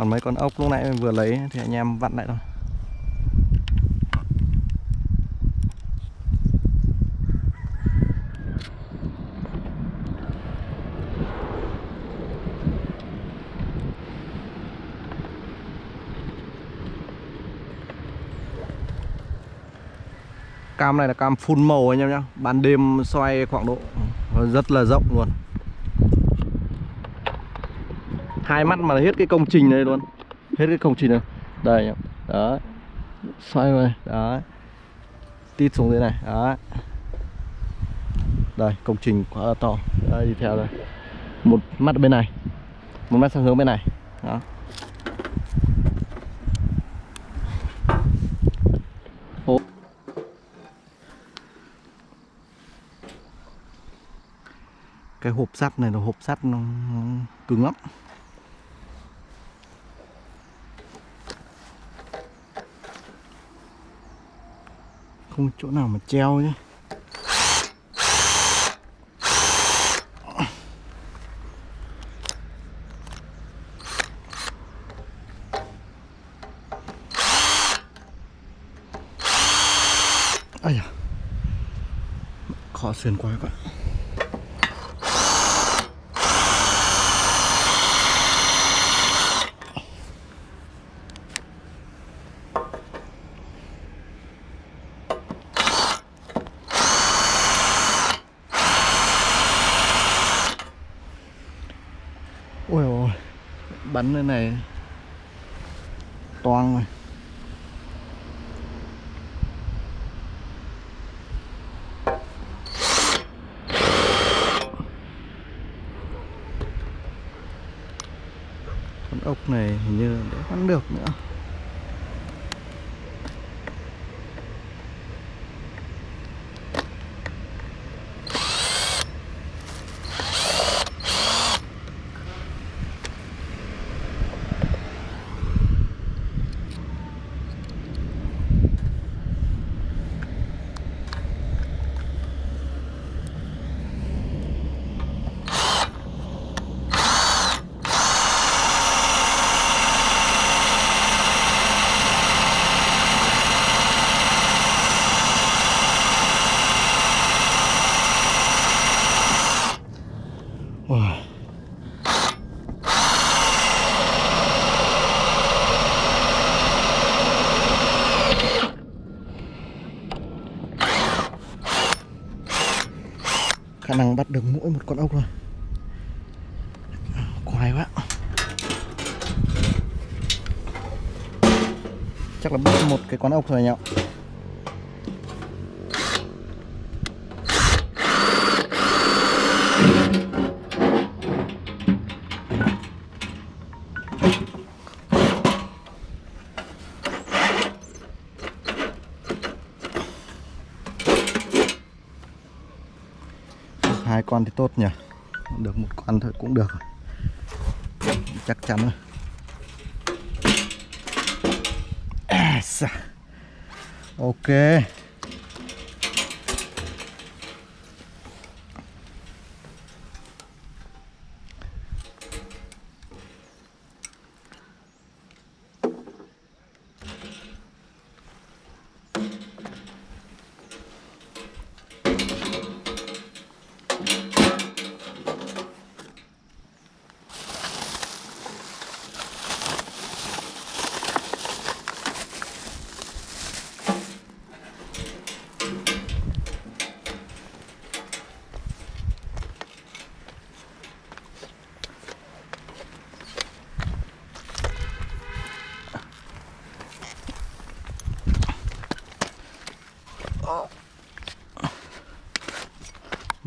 còn mấy con ốc lúc nãy mình vừa lấy thì anh em vặn lại thôi. Cam này là cam full màu anh em nhé ban đêm xoay khoảng độ rất là rộng luôn hai mắt mà hết cái công trình này luôn. Hết cái công trình này. Đây đó xoay rồi đó tít xuống dưới này. Đó đây, công trình quá là to. Đây, đi theo đây. Một mắt bên này. Một mắt sang hướng bên này. Đó. Ồ. cái hộp sắt này là hộp sắt nó nó cứng lắm. Không chỗ nào mà treo nhé Ây da Khó xuyên quá các bạn. Ôi ôi. Bắn lên này. Toang rồi. Con ốc này hình như để bắn được nữa Wow. khả năng bắt được mỗi một con ốc thôi khoai quá chắc là bắt một cái con ốc thôi nhỉ hai con thì tốt nhỉ? Được một con thôi cũng được chắc chắn rồi. À, xa. ok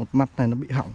một mắt này nó bị hỏng.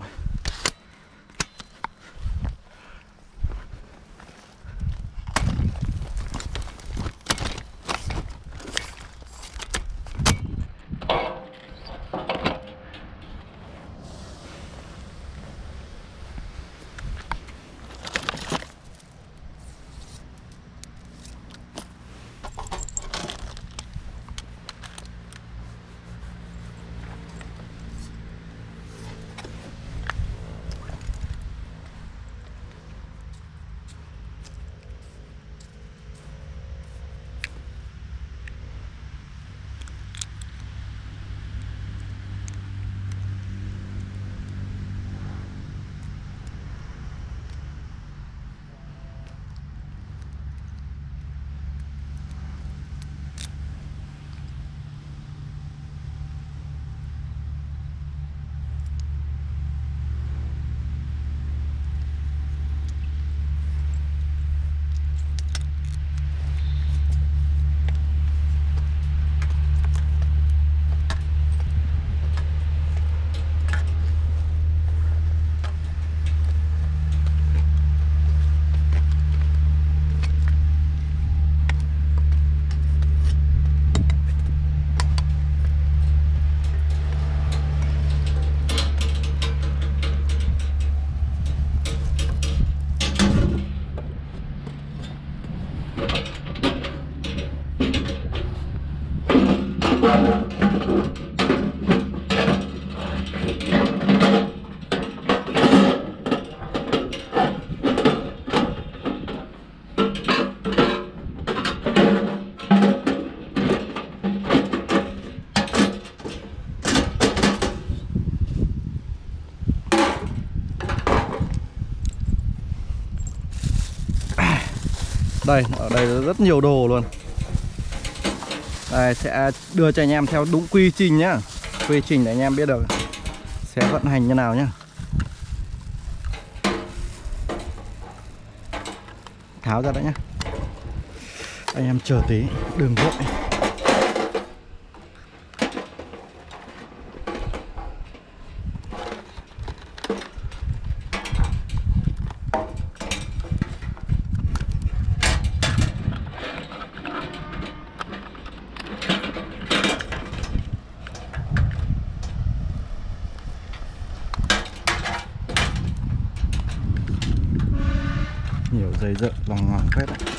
Đây, ở đây rất nhiều đồ luôn. Đây, sẽ đưa cho anh em theo đúng quy trình nhá. Quy trình để anh em biết được Sẽ vận hành như nào nhá. Tháo ra đã nhá. Anh em chờ tí, đừng vội. 拜拜。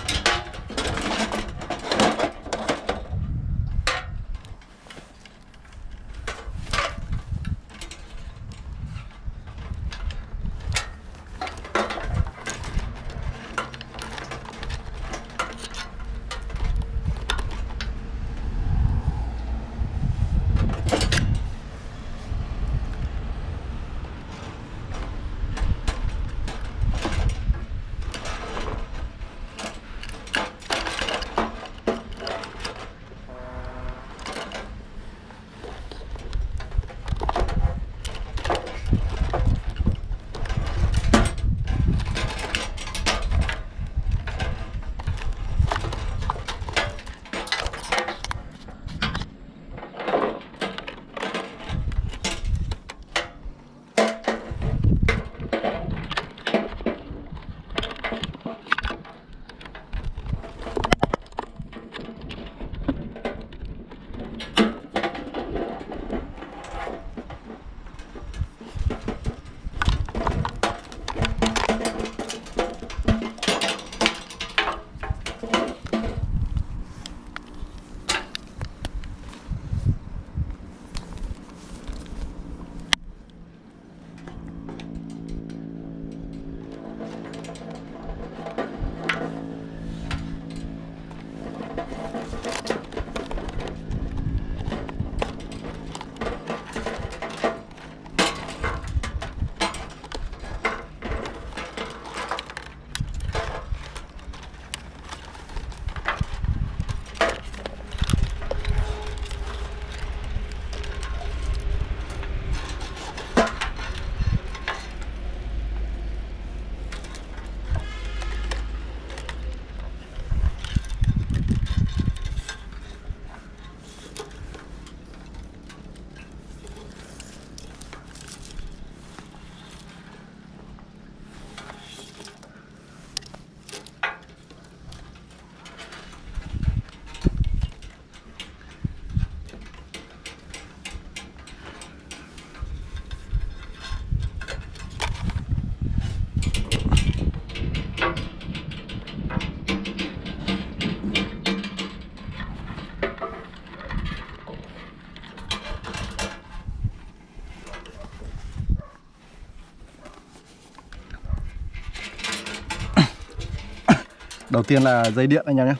Đầu tiên là dây điện anh em nhé.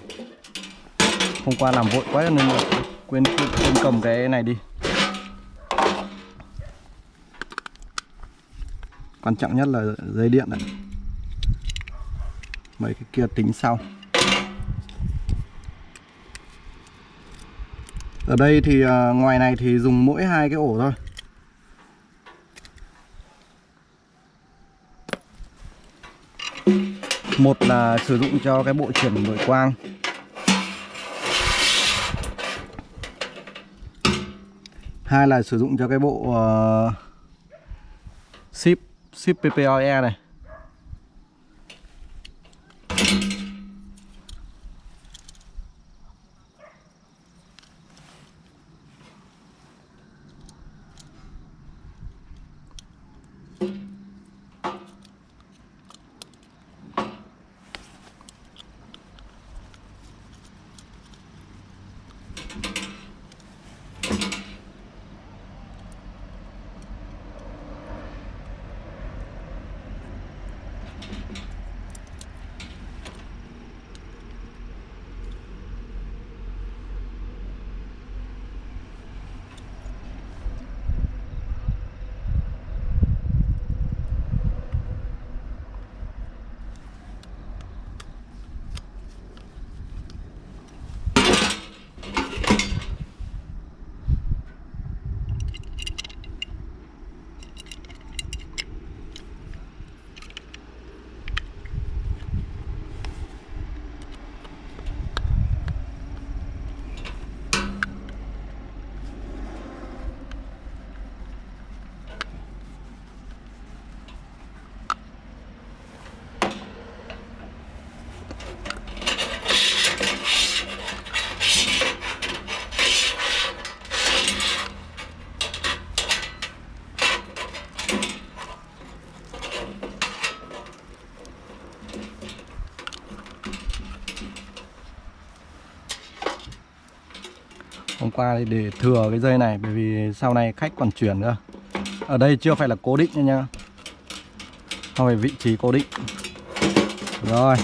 Hôm qua làm vội quá nên quên, quên, quên cầm cái này đi. Quan trọng nhất là dây điện này. Mấy cái kia tính sau. Ở đây thì à, ngoài này thì dùng mỗi hai cái ổ thôi. Một là sử dụng cho cái bộ chuyển nội quang. Hai là sử dụng cho cái bộ uh, ship ship PPOE này. Qua để thừa cái dây này, bởi vì sau này khách còn chuyển nữa ở đây chưa phải là cố định nha nhá không phải vị trí cố định. Rồi.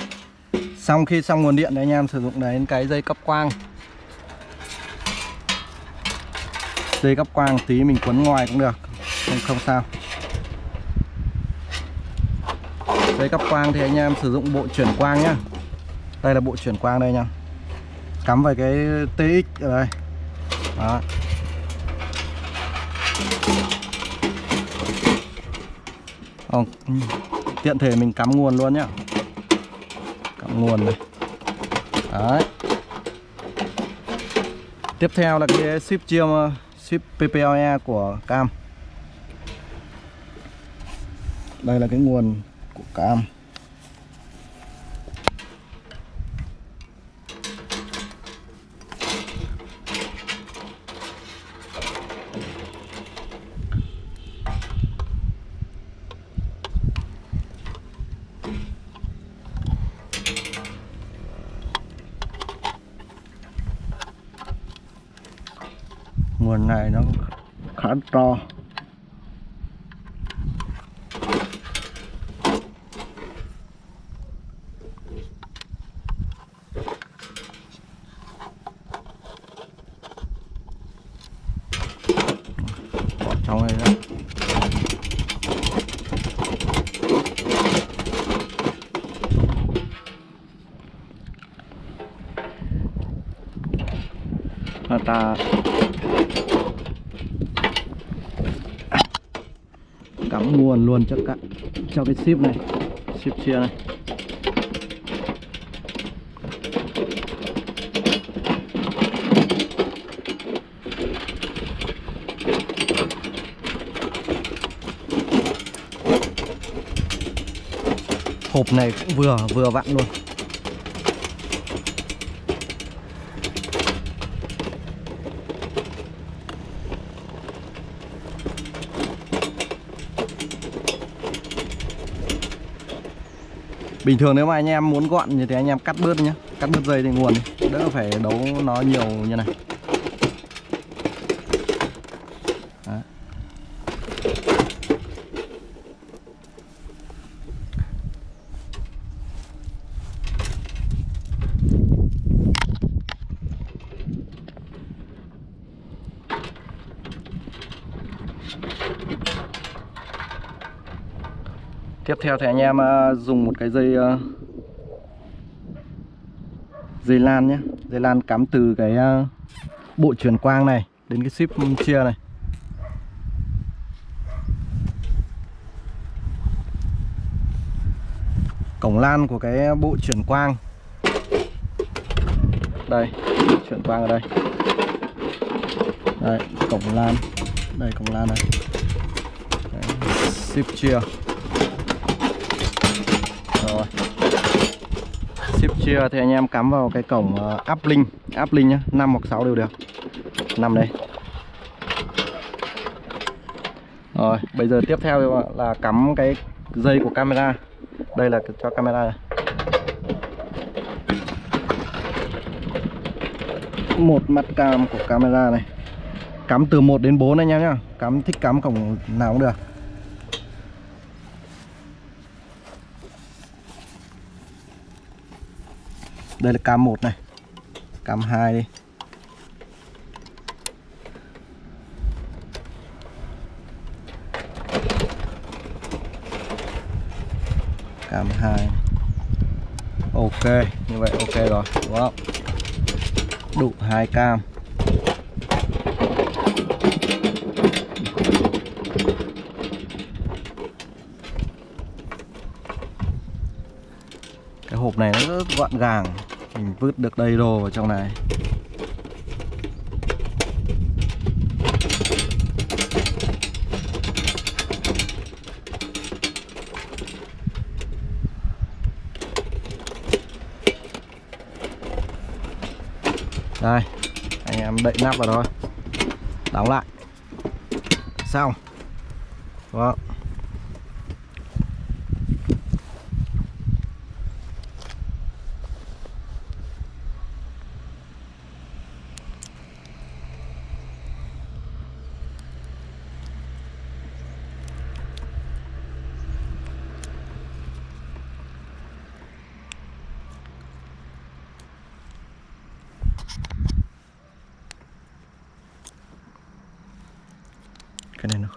Xong khi xong nguồn điện thì anh em sử dụng đến cái dây cấp quang. Dây cấp quang tí mình quấn ngoài cũng được, không không sao. Dây cấp quang thì anh em sử dụng bộ chuyển quang nhá. Đây là bộ chuyển quang đây nha. Cắm vào cái TX ở đây đó. Không, tiện thể mình cắm nguồn luôn nhá. Cắm nguồn này. Đấy. Tiếp theo là cái ship chiêm ship PPLE của cam. Đây là cái nguồn của cam nguồn này nó khá to bỏ trong đây đó Là ta cắm nguồn luôn cho cả cho cái ship này. Ship chia này. Hộp này cũng vừa vừa vặn luôn. Bình thường nếu mà anh em muốn gọn như thế, anh em cắt bớt nhé Cắt bớt dây thì nguồn. Đỡ phải đấu nó nhiều như này theo thì anh em ờ, dùng một cái dây ờ, dây lan nhé. Dây lan cắm từ cái ờ, bộ truyền quang này đến cái ship chia này. Cổng lan của cái bộ chuyển quang. Đây, chuyển quang ở đây. Đây, cổng lan. Đây, cổng lan này. Đấy, Ship chia rồi. Ship chia thì anh em cắm vào cái cổng áp uh, áp linh nhá 5 hoặc 6 đều được. 5 đây. Rồi bây giờ tiếp theo là cắm cái dây của camera. Đây là cho camera này một mặt cam của camera này. Cắm từ 1 đến 4 anh em nhá. Cắm thích cắm cổng nào cũng được. Đây là cam 1 này. Cam 2 đi. Cam 2 ok, như vậy ok rồi. Đúng không đủ hai cam. Cái hộp này nó rất gọn gàng mình vứt được đầy đồ vào trong này. Đây, anh em đậy nắp vào thôi. Đóng lại. Xong. Vâng.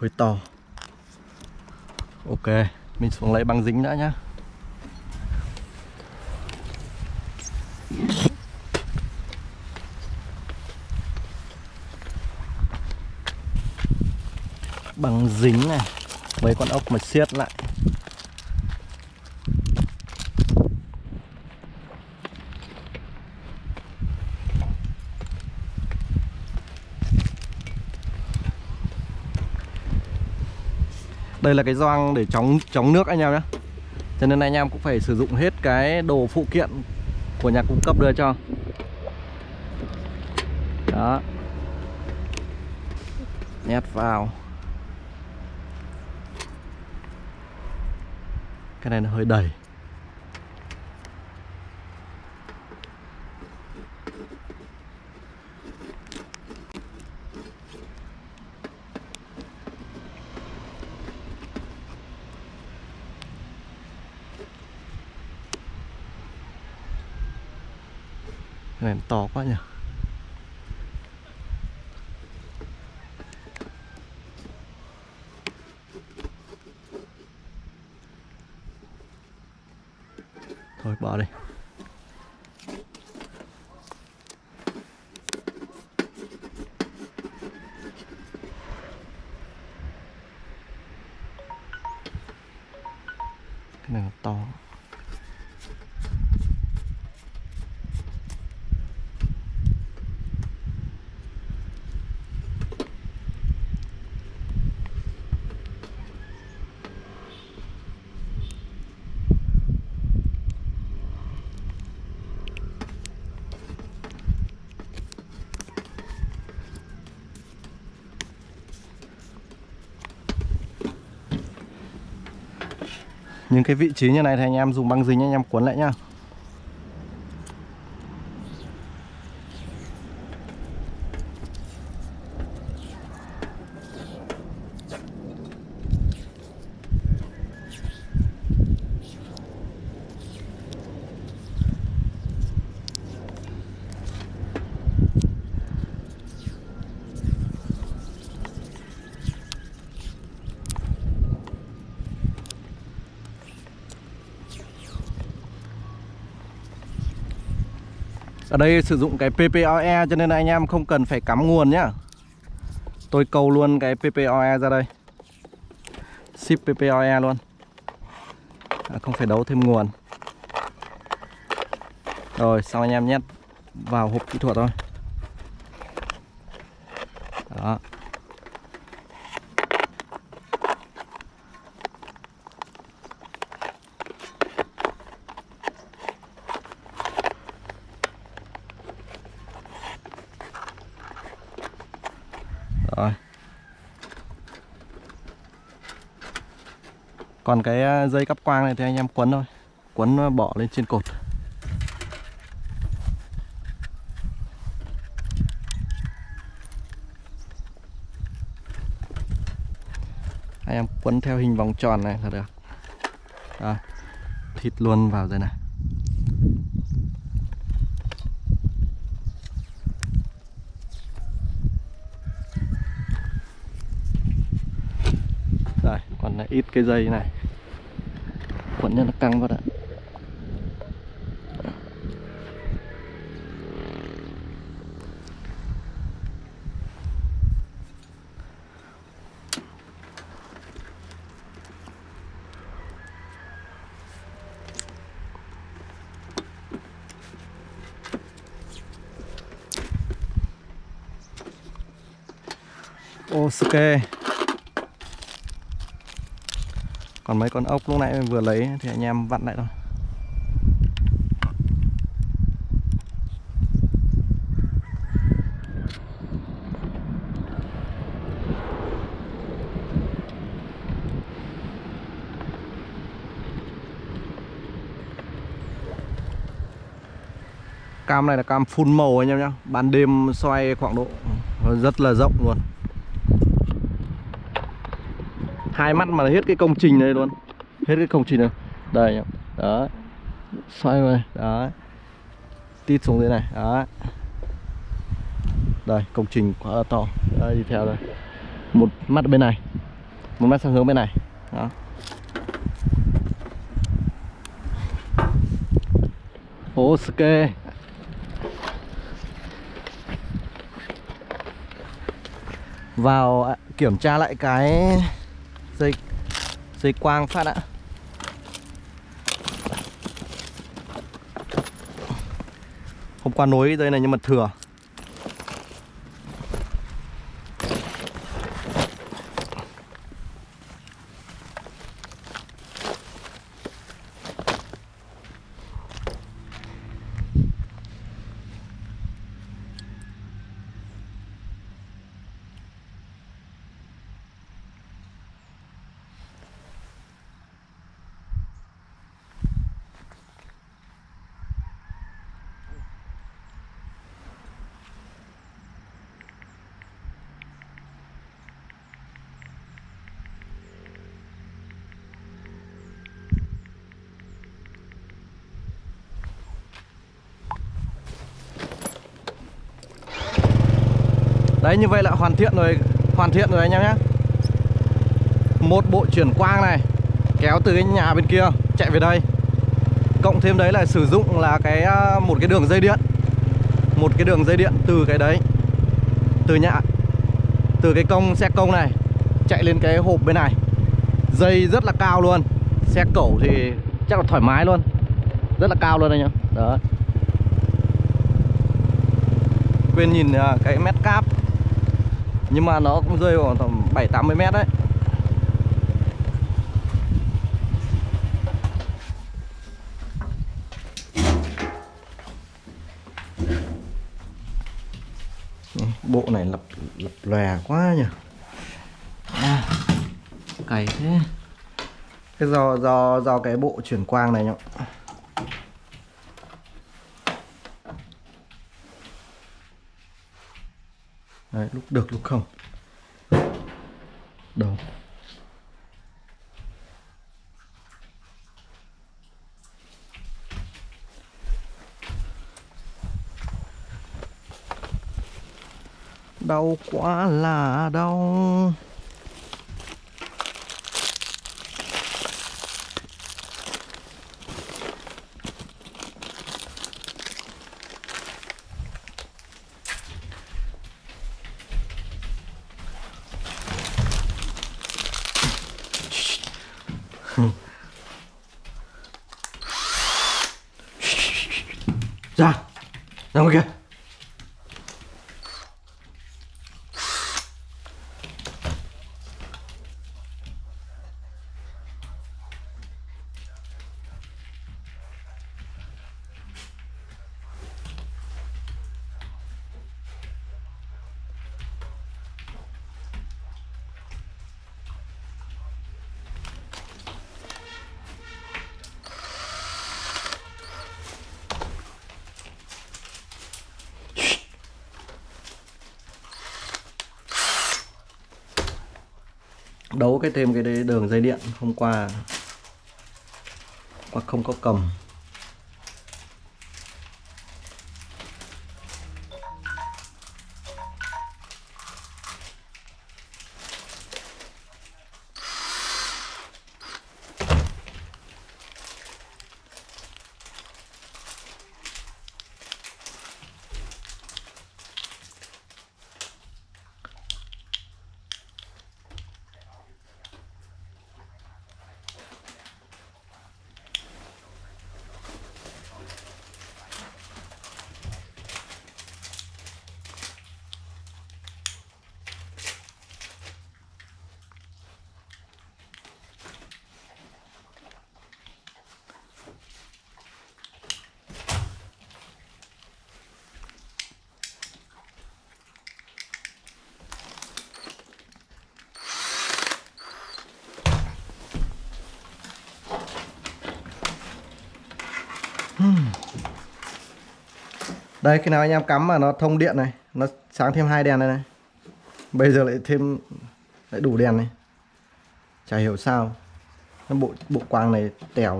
Hơi to. Ok, mình xuống lấy băng dính đã nhá. Băng dính này, mấy con ốc mà siết lại. Đây là cái doang để chống chống nước anh em nhé cho nên anh em cũng phải sử dụng hết cái đồ phụ kiện của nhà cung cấp đưa cho. Đó. Nhét vào. Cái này nó hơi đầy. To quá nhỉ? Thôi bỏ đi Cái này nó to những cái vị trí như này thì anh em dùng băng dính anh em cuốn lại nhá. Đây sử dụng cái PPOE cho nên là anh em không cần phải cắm nguồn nhá. Tôi câu luôn cái PPOE ra đây. Ship PPOE luôn. À, Không phải đấu thêm nguồn. Rồi xong anh em nhét vào hộp kỹ thuật thôi. Đó Rồi còn cái à, dây cắp quang này thì anh em quấn thôi. Quấn à, bỏ lên trên cột. Anh em quấn theo hình vòng tròn này là được. Rồi Thịt luôn vào rồi này Rồi, còn là ít cái dây này. Quẩn cho nó căng vào đã Ok. Còn mấy con ốc lúc nãy mình vừa lấy thì anh em vặn lại thôi. Cam này là cam full màu anh em nhé Ban đêm xoay khoảng độ rất là rộng luôn hai mắt mà hết cái công trình này luôn. Hết cái công trình này. Đây đó xoay rồi đó tít xuống dưới này. Đó đây công trình quá là to. Đây, đi theo đây. Một mắt bên này. Một mắt sang hướng bên này. Đó. Ok. Vào à, kiểm tra lại cái dây dây quang phát ạ. Hôm qua nối dây này nhưng mà thừa. Đấy, như vậy là hoàn thiện rồi, Hoàn thiện rồi anh em nhé. Một bộ chuyển quang này, Kéo từ cái nhà bên kia, chạy về đây. Cộng thêm đấy là sử dụng là cái à, một cái đường dây điện. Một cái đường dây điện từ cái đấy, Từ nhà, Từ cái công xe công này, Chạy lên cái hộp bên này. Dây rất là cao luôn, Xe cẩu thì chắc là thoải mái luôn. Rất là cao luôn anh em Đó. Quên nhìn à, cái mét cáp nhưng mà nó cũng rơi khoảng tầm 7 80 mét đấy. Bộ này lập lập lòe quá nhỉ. À, cày thế. Cái do do do cái bộ chuyển quang này nhá. Đấy, lúc được lúc không. Đầu Đau quá là đau ra ra ngoài kia đấu cái thêm cái đường dây điện hôm qua. Hoặc không có cầm. Đây, khi nào anh em cắm mà nó thông điện này, nó sáng thêm hai đèn này này. Bây giờ lại thêm, lại đủ đèn này. Chả hiểu sao. Bộ bộ quang này tèo.